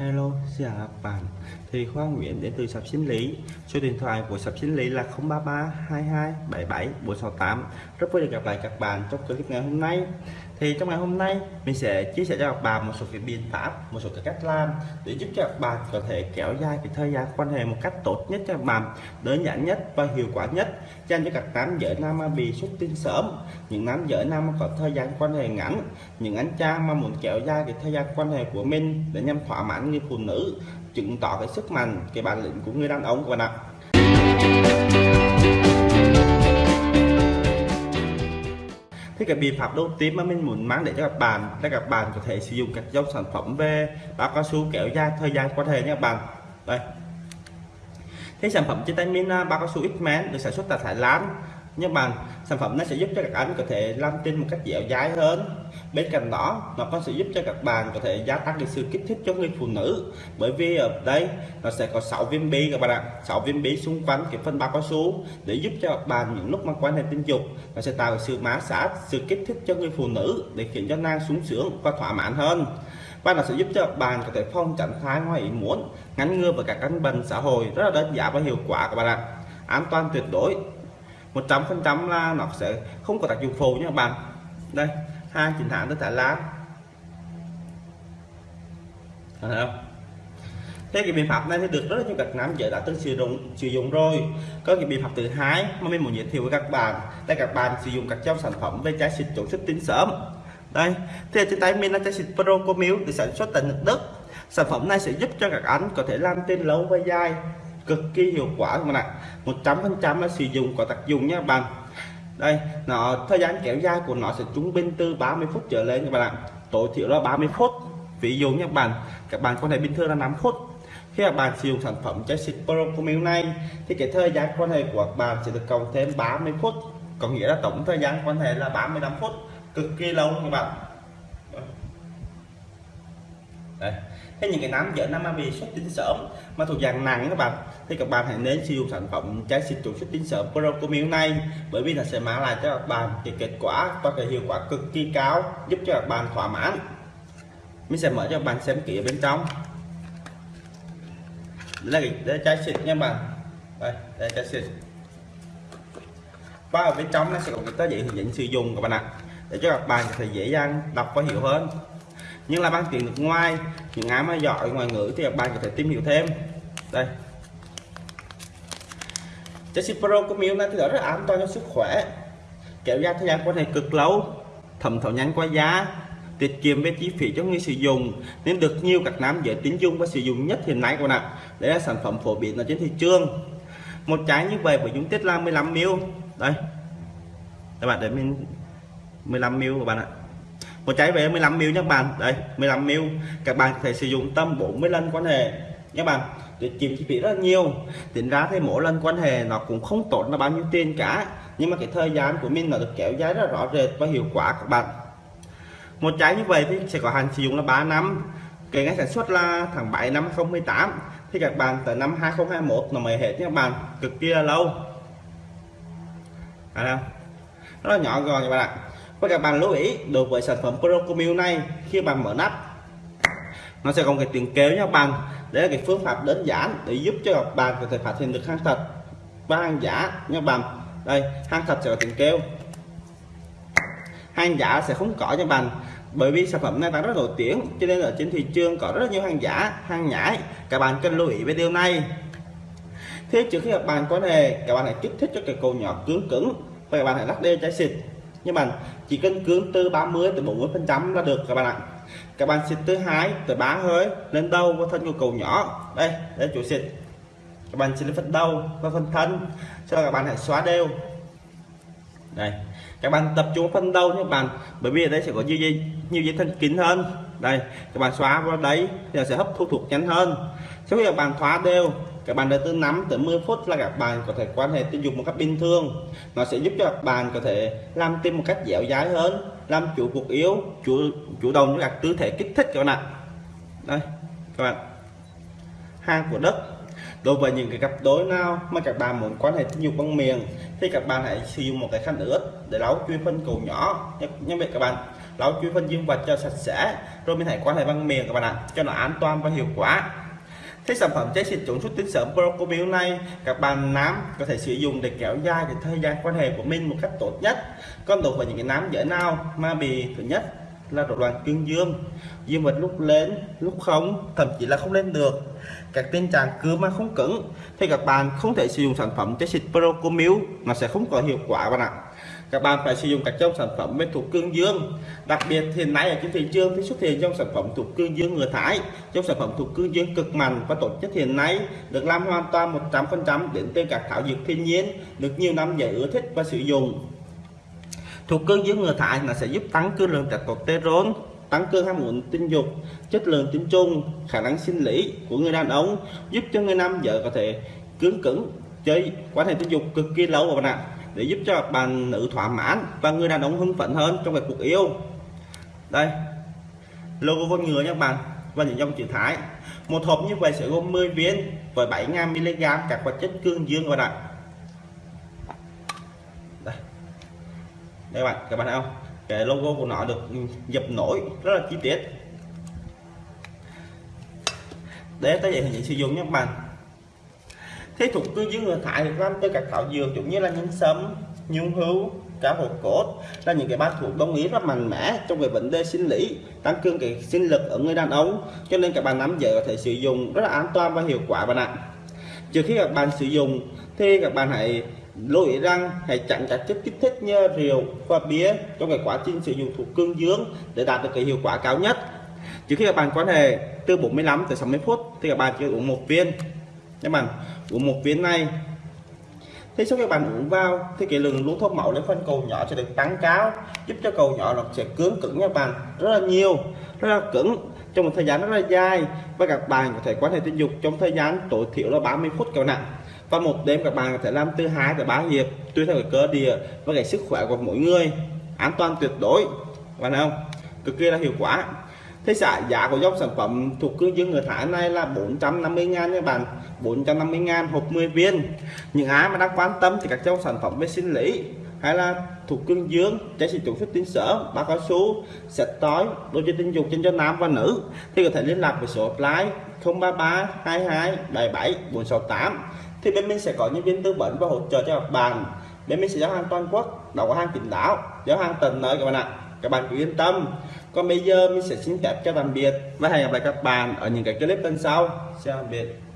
Hello, xin chào các bạn. Thì Khoa Nguyễn đến từ Sập Sinh Lý. Số điện thoại của Sập Sinh Lý là 033 22 77 468. Rất vui được gặp lại các bạn trong clip ngày hôm nay. Thì trong ngày hôm nay mình sẽ chia sẻ cho các bạn một số cái biện pháp, một số cái cách làm để giúp cho các bạn có thể kéo dài cái thời gian quan hệ một cách tốt nhất cho các bạn, đơn giản nhất và hiệu quả nhất dành cho các nam giới nam mà bị xuất tinh sớm, những nam giới nam mà có thời gian quan hệ ngắn, những anh cha mà muốn kéo dài cái thời gian quan hệ của mình để nhằm thỏa mãn người phụ nữ, chứng tỏ cái sức mạnh, cái bản lĩnh của người đàn ông của bạn ạ. Thì cái biện pháp đầu tiên mà mình muốn mang để cho các bạn là các bạn có thể sử dụng các dòng sản phẩm về bao cao su kéo dài thời gian có thể nha các bạn. Đây. Thế sản phẩm trên tay mình à, bao cao su X-Men được sản xuất tại Thái Lan nhưng mà sản phẩm nó sẽ giúp cho các anh có thể làm tin một cách dẻo dai hơn. Bên cạnh đó, nó còn sẽ giúp cho các bạn có thể gia tăng được sự kích thích cho người phụ nữ. Bởi vì ở đây, nó sẽ có 6 viên bi các bạn ạ. 6 viên bi xung quanh cái phân bao cao su để giúp cho các bạn những lúc mà quan hệ tình dục, nó sẽ tạo sự má sát, sự kích thích cho người phụ nữ để khiến cho nàng sung sướng và thỏa mãn hơn. Và nó sẽ giúp cho các bạn có thể phong tránh thai ngoài ý muốn, ngăn ngừa và các căn bệnh xã hội rất là đơn giản và hiệu quả các bạn ạ. An toàn tuyệt đối. 100% là nó sẽ không có tác dụng phụ nha các bạn. Đây, hai chín hãng tất Thái Lan thấy không? Thế cái biện pháp này thì được rất nhiều các nam giới đã từng sử dụng sử dụng rồi. Có cái biện pháp thứ hai mà mình muốn giới thiệu với các bạn, là các bạn sử dụng các dòng sản phẩm về trái xịt chống xuất tinh sớm. Đây, thì trên tay mình là trái xịt Pro Comil được sản xuất tại nước Đức. Sản phẩm này sẽ giúp cho các anh có thể làm tên lâu và dài cực kỳ hiệu quả các bạn ạ 100% nó sử dụng có tác dụng nhé các bạn. Đây, nó, thời gian kéo dài của nó sẽ trung bình từ 30 phút trở lên các bạn ạ. Tối thiểu là 30 phút. Ví dụ như các bạn các bạn có thể bình thường là 5 phút. Khi các bạn sử dụng sản phẩm trái xịt Pro Comil này, thì cái thời gian quan hệ của các bạn sẽ được cộng thêm 30 phút. Có nghĩa là tổng thời gian quan hệ là 35 phút. Cực kỳ lâu các bạn đấy. Thế những cái nám dở nam mà bị xuất tinh sớm mà thuộc dạng nặng các bạn, thì các bạn hãy nên sử dụng sản phẩm trái xịt chống xuất tinh sớm Procomil này, bởi vì nó sẽ mang lại cho các bạn cái kết quả và cái hiệu quả cực kỳ cao, giúp cho các bạn thỏa mãn. Mình sẽ mở cho các bạn xem kỹ ở bên trong. Đây là đây trái xịt nha bạn. Đây đây trái xịt. Và ở bên trong nó sẽ có cái tờ giấy hướng dẫn sử dụng các bạn ạ, để cho các bạn có thể dễ dàng đọc và hiểu hơn nhưng là bằng tiếng nước ngoài, những ai mà giỏi ngoại ngữ thì các bạn có thể tìm hiểu thêm. Đây. Chelsea Pro của Miu này thì rất là an toàn cho sức khỏe. Kéo dài thời gian quan hệ cực lâu, thẩm thấu nhanh qua giá tiết kiệm về chi phí cho người sử dụng, nên được nhiều các nam giới tín dụng và sử dụng nhất hiện nay của bạn ạ. Đây là sản phẩm phổ biến ở trên thị trường. Một trái như vậy với dung tích là 15 ml đây. Các bạn để mình 15 ml của bạn ạ một trái về 15 ml các bạn. Đây 15 mil các bạn có thể sử dụng tâm 40 lần quan hệ nhé bạn. Để chìm chi phí rất là nhiều. Tính ra thì mỗi lần quan hệ nó cũng không tốn là bao nhiêu tiền cả. Nhưng mà cái thời gian của mình nó được kéo dài rất rõ rệt và hiệu quả các bạn. Một trái như vậy thì sẽ có hạn sử dụng là 3 năm. Kể ngày sản xuất là tháng 7 năm 2018 thì các bạn tới năm 2021 nó mới hết nhé các bạn. Cực kỳ là lâu. À, rất là nhỏ gọn các bạn ạ và các bạn lưu ý đối với sản phẩm Procomil này khi bạn mở nắp nó sẽ có cái tiếng kêu nha các bạn đấy là cái phương pháp đơn giản để giúp cho các bạn có thể phát hiện được hàng thật và hàng giả nha các bạn đây hàng thật sẽ có tiếng kêu hàng giả sẽ không có nha bạn bởi vì sản phẩm này đang rất nổi tiếng cho nên ở trên thị trường có rất nhiều hàng giả hàng nhái các bạn cần lưu ý về điều này. Thế trước khi các bạn có đề, các bạn hãy kích thích cho cái cầu nhỏ cứng cứng và các bạn hãy lắc đê trái xịt nhưng mà chỉ cần cưỡng từ 30 tới 40 phần trăm là được các bạn ạ. Các bạn xịt từ hai tới ba hơi lên đầu và thân của cầu nhỏ. Đây đây chủ xịt. Các bạn xịt lên phần đầu và phần thân sau đó các bạn hãy xóa đều. Đây, các bạn tập trung phần đầu các bạn, bởi vì ở đây sẽ có nhiều dây nhiều dây thân kín hơn. Đây, các bạn xóa vào đấy thì sẽ hấp thu thuộc nhanh hơn. Sau khi các bạn thoa đều các bạn đợi từ 5 tới 10 phút là các bạn có thể quan hệ tình dục một cách bình thường. Nó sẽ giúp cho các bạn có thể làm tim một cách dẻo dai hơn, làm chủ cuộc yếu, chủ chủ động cho các tư thế kích thích các bạn ạ. Đây, các bạn. Hang của đất. Đối với những cái cặp đối nào mà các bạn muốn quan hệ tình dục bằng miệng, thì các bạn hãy sử dụng một cái khăn ướt để lau chuyên phân cầu nhỏ. Nhắc vậy các bạn. Lau chui phân dương vật cho sạch sẽ, rồi mình hãy quan hệ bằng miệng các bạn ạ, cho nó an toàn và hiệu quả cái sản phẩm trái xịt chống xuất tinh sớm Procomil này các bạn nám có thể sử dụng để kéo dài cái thời gian quan hệ của mình một cách tốt nhất. Còn đối với những cái nám dễ nào mà bị thứ nhất là rối loạn cương dương, dương vật lúc lên, lúc không, thậm chí là không lên được. Các tình trạng cứ mà không cứng thì các bạn không thể sử dụng sản phẩm trái xịt Procomil nó sẽ không có hiệu quả bạn ạ các bạn phải sử dụng các trong sản phẩm bên thuộc cương dương. Đặc biệt hiện nay ở trên thị trường thì xuất hiện trong sản phẩm thuộc cương dương người thái. Trong sản phẩm thuộc cương dương cực mạnh và tốt nhất hiện nay, được làm hoàn toàn 100% đến từ các thảo dược thiên nhiên, được nhiều năm giải ưa thích và sử dụng. Thuộc cương dương người thái là sẽ giúp tăng cường lượng testosterone, tăng cường ham muốn tình dục, chất lượng tinh trùng, khả năng sinh lý của người đàn ông, giúp cho người nam vợ có thể cứng cứng chơi, quan hệ tình dục cực kỳ lâu và bạn ạ để giúp cho bạn nữ thỏa mãn và người đàn ông hưng phấn hơn trong việc cuộc yêu. Đây, logo con ngựa nha bạn, và những dòng chữ thái. Một hộp như vậy sẽ gồm 10 viên với 7.000 mg các hoạt chất cương dương và bạn đây. Đây bạn, các bạn thấy không? Cái logo của nó được dập nổi, rất là chi tiết. Để tới vậy thì sử dụng nhé các bạn thế thuộc tư dưới người thải được làm từ các thảo dược giống như là nhân sâm nhung hưu cá hồi cốt, là những cái bát thuộc đông y rất mạnh mẽ trong về vấn đề sinh lý, tăng cường cái sinh lực ở người đàn ông. Cho nên các bạn nắm giờ có thể sử dụng rất là an toàn và hiệu quả bạn ạ. Trước khi các bạn sử dụng, thì các bạn hãy lưu ý rằng hãy chặn các chất kích thích như rượu và bia trong cái quá trình sử dụng thuốc cương dương để đạt được cái hiệu quả cao nhất. Trước khi các bạn quan hệ, từ 45 tới 60 phút thì các bạn chỉ uống một viên các bạn của một viên này. Thế sau khi bạn uống vào, thì cái lượng lũ thuốc mẫu để phân cầu nhỏ sẽ được tăng cao, giúp cho cầu nhỏ nó sẽ cứng cứng nha bạn, rất là nhiều, rất là cứng, trong một thời gian rất là dài. Và các bạn có thể quan hệ tình dục trong thời gian tối thiểu là 30 phút cầu nặng và một đêm các bạn có thể làm từ 2 tới 3 hiệp, tùy theo cái cơ địa và cái sức khỏe của mỗi người. An toàn tuyệt đối bạn không? Cực kỳ là hiệu quả thế giá giá của dòng sản phẩm thuộc cương dương người Thái này là 450 ngàn nha bạn. 450 ngàn hộp 10 viên. Những ai mà đang quan tâm thì các dòng sản phẩm về sinh lý hay là thuộc cương dương trái sử dụng xuất tiến sở bao cao su sạch tối đôi chơi tinh dục trên cho nam và nữ thì có thể liên lạc với số hotline 033 22 77 468 thì bên mình sẽ có nhân viên tư vấn và hỗ trợ cho các bạn. Bên mình sẽ giao hàng toàn quốc đầu hàng tỉnh đảo giao hàng tận nơi các bạn ạ các bạn cứ yên tâm. Còn bây giờ mình sẽ xin phép cho tạm biệt và hẹn gặp lại các bạn ở những cái clip lần sau. Chào tạm biệt